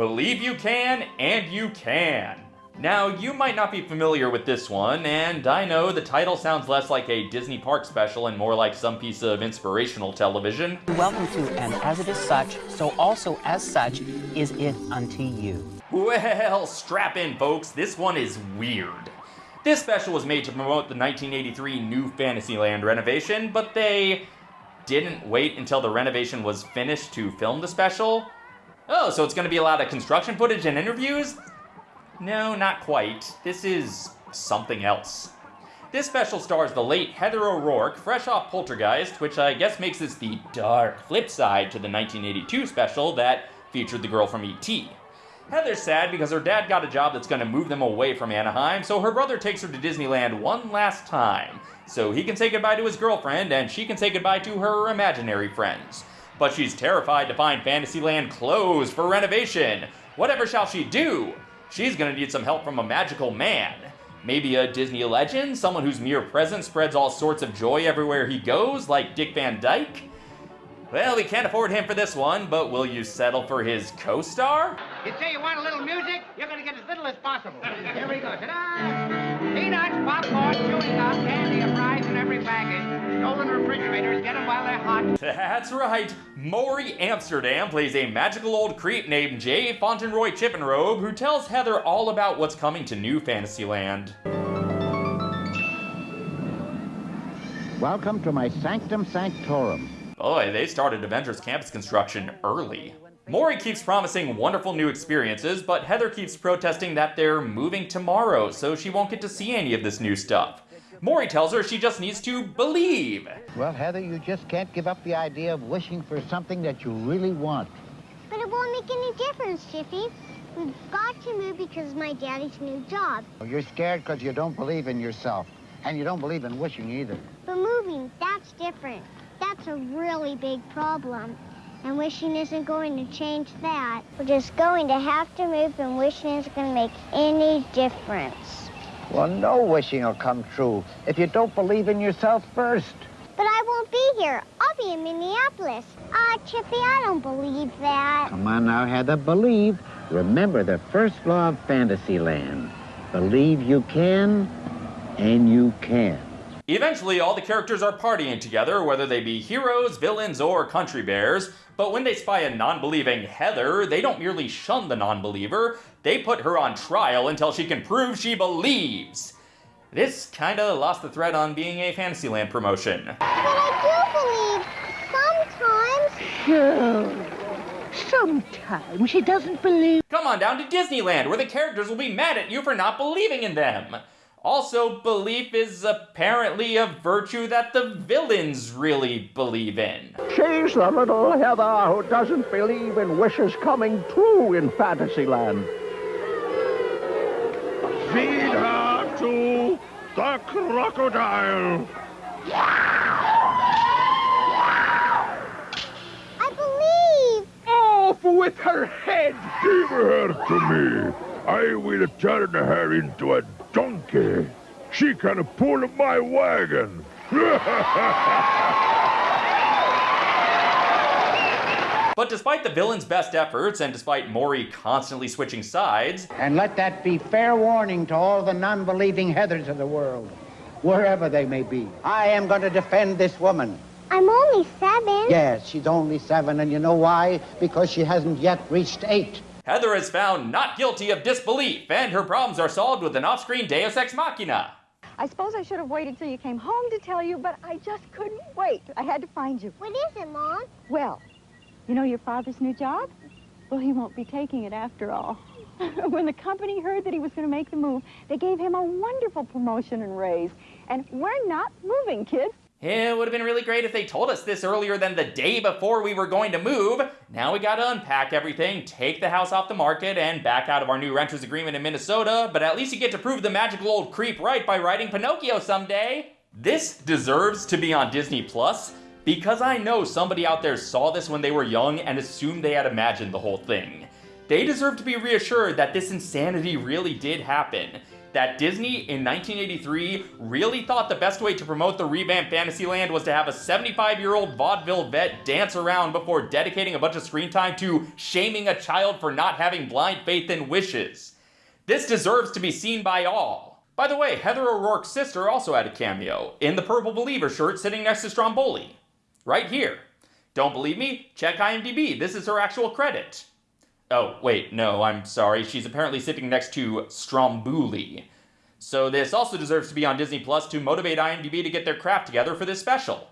Believe You Can and You Can. Now, you might not be familiar with this one, and I know the title sounds less like a Disney park special and more like some piece of inspirational television. Welcome to And As It Is Such, so also as such is it unto you. Well, strap in, folks, this one is weird. This special was made to promote the 1983 new Fantasyland renovation, but they didn't wait until the renovation was finished to film the special. Oh, so it's going to be a lot of construction footage and interviews? No, not quite. This is something else. This special stars the late Heather O'Rourke, fresh off Poltergeist, which I guess makes this the dark flip side to the 1982 special that featured the girl from E.T. Heather's sad because her dad got a job that's going to move them away from Anaheim, so her brother takes her to Disneyland one last time, so he can say goodbye to his girlfriend and she can say goodbye to her imaginary friends. But she's terrified to find Fantasyland closed for renovation. Whatever shall she do? She's gonna need some help from a magical man. Maybe a Disney legend, someone whose mere presence spreads all sorts of joy everywhere he goes, like Dick Van Dyke? Well, we can't afford him for this one, but will you settle for his co-star? You say you want a little music? You're gonna get as little as possible. Here we go. Ta-da! Peanuts, popcorn, chewing gum, That's right. Morey Amsterdam plays a magical old creep named Jay Fauntleroy Chippenrobe who tells Heather all about what's coming to New Fantasyland. Welcome to my sanctum sanctorum. Boy, they started Avengers Campus construction early. Morey keeps promising wonderful new experiences, but Heather keeps protesting that they're moving tomorrow, so she won't get to see any of this new stuff. Morey tells her she just needs to believe. Well, Heather, you just can't give up the idea of wishing for something that you really want. But it won't make any difference, Jiffy. We've got to move because of my daddy's new job. Oh, you're scared because you don't believe in yourself. And you don't believe in wishing either. But moving, that's different. That's a really big problem and wishing isn't going to change that. We're just going to have to move, and wishing isn't going to make any difference. Well, no wishing will come true if you don't believe in yourself first. But I won't be here. I'll be in Minneapolis. Ah, uh, Chippy, I don't believe that. Come on now, Heather, believe. Remember the first law of Fantasyland. Believe you can, and you can. Eventually, all the characters are partying together, whether they be heroes, villains, or country bears. But when they spy a non-believing Heather, they don't merely shun the non-believer, they put her on trial until she can prove she believes. This kinda lost the thread on being a Fantasyland promotion. But I do believe, sometimes. Sure. Sometimes she doesn't believe. Come on down to Disneyland, where the characters will be mad at you for not believing in them. Also, belief is apparently a virtue that the villains really believe in. She's the little Heather who doesn't believe in wishes coming true in Fantasyland. Feed her to the crocodile. I believe. Off with her head. Give her to me. I will turn her into a donkey. She can pull my wagon. but despite the villain's best efforts, and despite Morey constantly switching sides... And let that be fair warning to all the non-believing Heathers of the world, wherever they may be. I am going to defend this woman. I'm only seven. Yes, she's only seven, and you know why? Because she hasn't yet reached eight. Heather is found not guilty of disbelief, and her problems are solved with an off-screen deus ex machina. I suppose I should have waited till you came home to tell you, but I just couldn't wait. I had to find you. What is it, Mom? Well, you know your father's new job? Well, he won't be taking it after all. when the company heard that he was going to make the move, they gave him a wonderful promotion and raise. And we're not moving, kids. It would have been really great if they told us this earlier than the day before we were going to move. Now we gotta unpack everything, take the house off the market, and back out of our new renter's agreement in Minnesota, but at least you get to prove the magical old creep right by writing Pinocchio someday. This deserves to be on Disney Plus, because I know somebody out there saw this when they were young and assumed they had imagined the whole thing. They deserve to be reassured that this insanity really did happen. That Disney in 1983 really thought the best way to promote the revamped Fantasyland was to have a 75 year old vaudeville vet dance around before dedicating a bunch of screen time to shaming a child for not having blind faith in wishes. This deserves to be seen by all. By the way, Heather O'Rourke's sister also had a cameo in the Purple Believer shirt sitting next to Stromboli. Right here. Don't believe me? Check IMDb. This is her actual credit. Oh, wait, no, I'm sorry. She's apparently sitting next to Stromboli. So this also deserves to be on Disney Plus to motivate IMDb to get their crap together for this special.